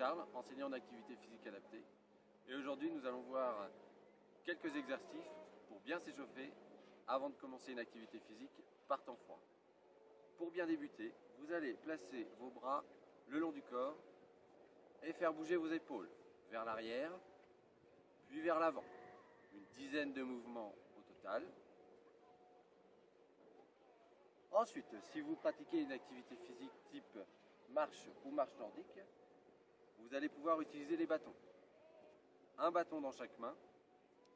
Charles, enseignant en activité physique adaptée. Et aujourd'hui, nous allons voir quelques exercices pour bien s'échauffer avant de commencer une activité physique par temps froid. Pour bien débuter, vous allez placer vos bras le long du corps et faire bouger vos épaules vers l'arrière, puis vers l'avant. Une dizaine de mouvements au total. Ensuite, si vous pratiquez une activité physique type marche ou marche nordique, vous allez pouvoir utiliser les bâtons. Un bâton dans chaque main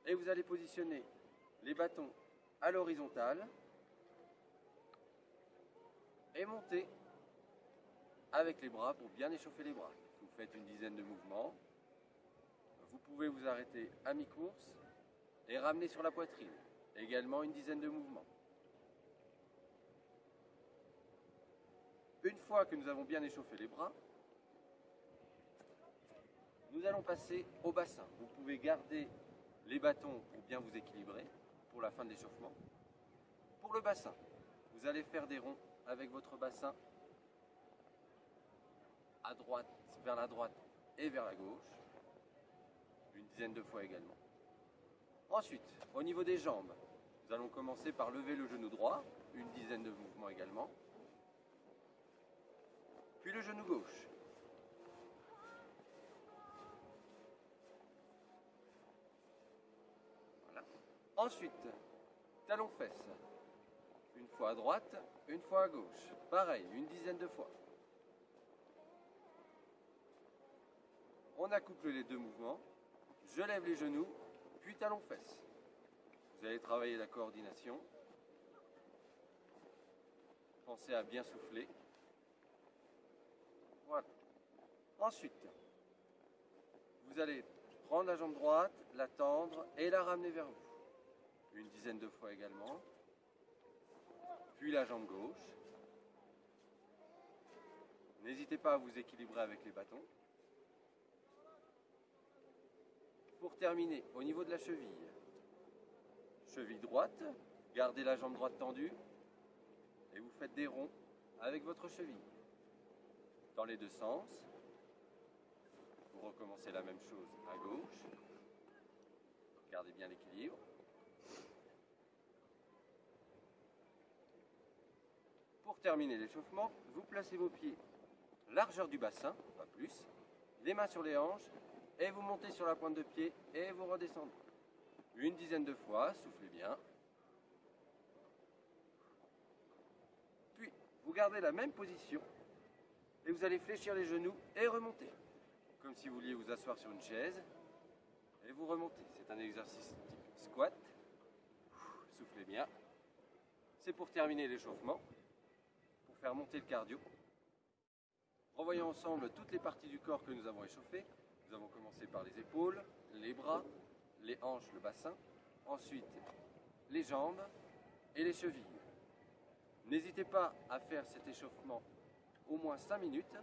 et vous allez positionner les bâtons à l'horizontale et monter avec les bras pour bien échauffer les bras. Vous faites une dizaine de mouvements. Vous pouvez vous arrêter à mi-course et ramener sur la poitrine. Également une dizaine de mouvements. Une fois que nous avons bien échauffé les bras, nous allons passer au bassin. Vous pouvez garder les bâtons pour bien vous équilibrer pour la fin de l'échauffement. Pour le bassin, vous allez faire des ronds avec votre bassin à droite, vers la droite et vers la gauche, une dizaine de fois également. Ensuite, au niveau des jambes, nous allons commencer par lever le genou droit, une dizaine de mouvements également puis le genou gauche. Voilà. Ensuite, talon fesse. Une fois à droite, une fois à gauche. Pareil, une dizaine de fois. On accouple les deux mouvements. Je lève les genoux, puis talon fesse. Vous allez travailler la coordination. Pensez à bien souffler. Voilà. Ensuite, vous allez prendre la jambe droite, la tendre et la ramener vers vous. Une dizaine de fois également. Puis la jambe gauche. N'hésitez pas à vous équilibrer avec les bâtons. Pour terminer, au niveau de la cheville, cheville droite, gardez la jambe droite tendue et vous faites des ronds avec votre cheville dans les deux sens. Vous recommencez la même chose à gauche. Gardez bien l'équilibre. Pour terminer l'échauffement, vous placez vos pieds largeur du bassin, pas plus, les mains sur les hanches, et vous montez sur la pointe de pied et vous redescendez. Une dizaine de fois, soufflez bien. Puis, vous gardez la même position et vous allez fléchir les genoux et remonter. Comme si vous vouliez vous asseoir sur une chaise et vous remontez. C'est un exercice type squat. Soufflez bien. C'est pour terminer l'échauffement, faire monter le cardio. Revoyons ensemble toutes les parties du corps que nous avons échauffées. Nous avons commencé par les épaules, les bras, les hanches, le bassin. Ensuite, les jambes et les chevilles. N'hésitez pas à faire cet échauffement au moins 5 minutes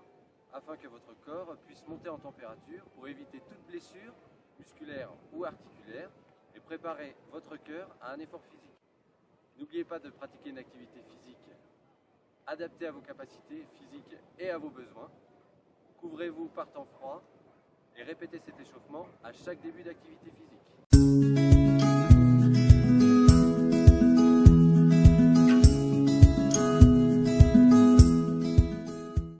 afin que votre corps puisse monter en température pour éviter toute blessure musculaire ou articulaire et préparer votre cœur à un effort physique. N'oubliez pas de pratiquer une activité physique adaptée à vos capacités physiques et à vos besoins. Couvrez-vous par temps froid et répétez cet échauffement à chaque début d'activité physique.